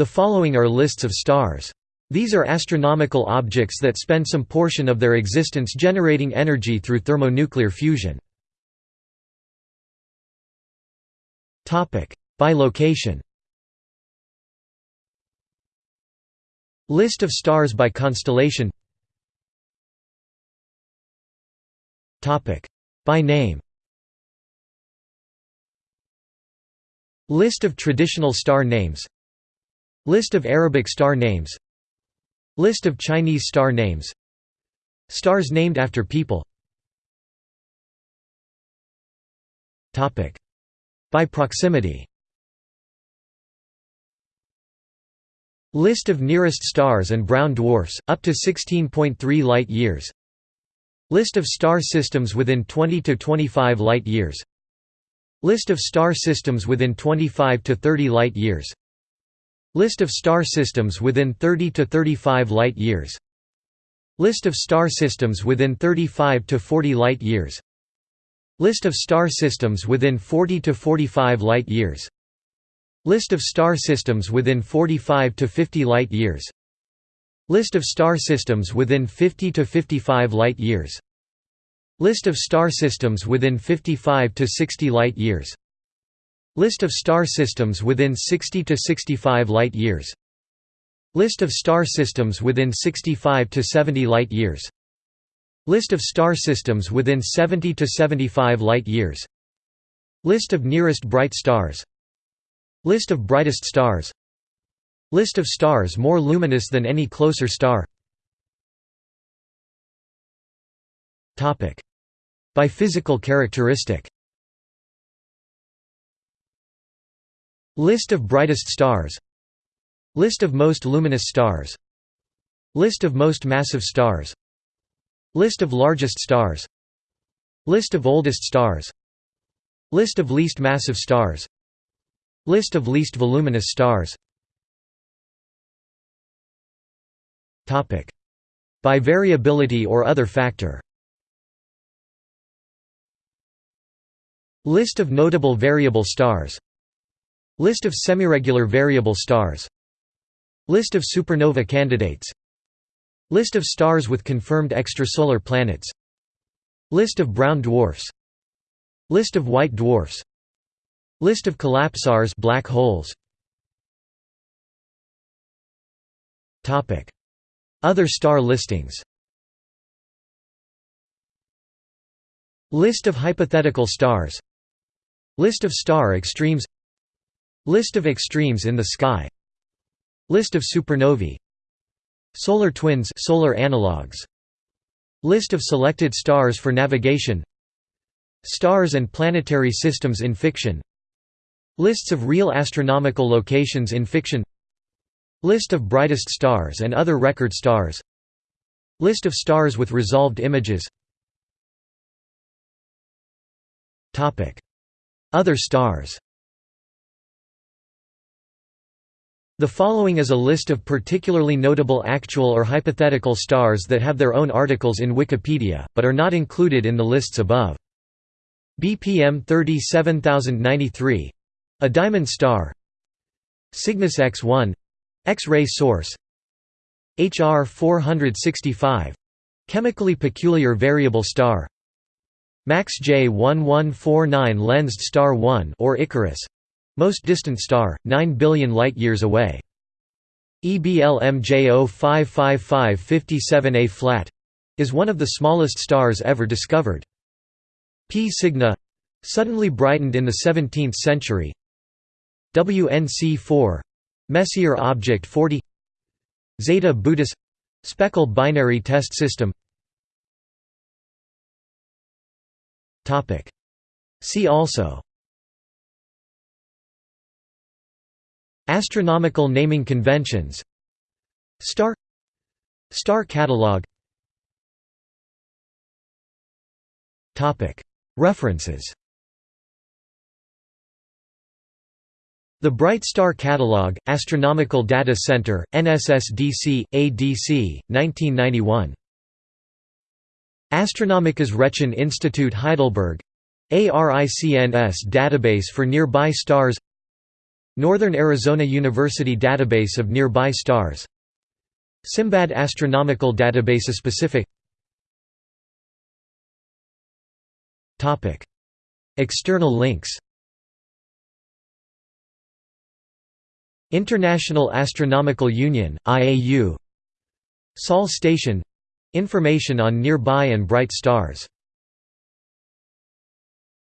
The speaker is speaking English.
The following are lists of stars. These are astronomical objects that spend some portion of their existence generating energy through thermonuclear fusion. By location List of stars by constellation By name List of traditional star names List of Arabic star names. List of Chinese star names. Stars named after people. By proximity. List of nearest stars and brown dwarfs, up to 16.3 light-years List of star systems within 20 to 25 light-years List of star systems within 25 to 30 light-years List of star systems within 30 to 35 light-years List of star systems within 35 to 40 light-years List of star systems within 40 to 45 light-years List of star systems within 45 to 50 light-years List of star systems within 50 to 55 light-years List of star systems within 55 to 60 light-years List of star systems within 60 to 65 light-years List of star systems within 65 to 70 light-years List of star systems within 70 to 75 light-years List of nearest bright stars. List of brightest stars. List of stars more luminous than any closer star. Topic. By physical characteristic List of brightest stars. List of most luminous stars. List of most massive stars. List of largest stars. List of oldest stars. List of least massive stars. List of least voluminous stars. By variability or other factor. List of notable variable stars List of semiregular variable stars. List of supernova candidates. List of stars with confirmed extrasolar planets. List of brown dwarfs. List of white dwarfs. List of collapsars black holes. Topic. Other star listings. List of hypothetical stars. List of star extremes List of extremes in the sky. List of supernovae. Solar twins solar analogues List of selected stars for navigation. Stars and planetary systems in fiction. Lists of real astronomical locations in fiction. List of brightest stars and other record stars. List of stars with resolved images. Other stars The following is a list of particularly notable actual or hypothetical stars that have their own articles in Wikipedia, but are not included in the lists above. BPM 37093 a diamond star. Cygnus X1 X-ray source. HR 465 chemically peculiar variable star. MACS J 1149 lensed star 1 or Icarus most distant star 9 billion light-years away. EBLM J055557A flat is one of the smallest stars ever discovered. P Cygni suddenly brightened in the 17th century. WNC4 Messier Object 40 Zeta Bootis Speckle binary test system. See also Astronomical naming conventions. Star Star catalog. References. The Bright Star Catalog, Astronomical Data Center, NSSDC, ADC, 1991. Astronomisches Rechen Institute Heidelberg. ARICNS database for nearby stars Northern Arizona University Database of Nearby Stars. Simbad Astronomical Database Specific. Topic. External links. International Astronomical Union, IAU Sol Station — information on nearby and bright stars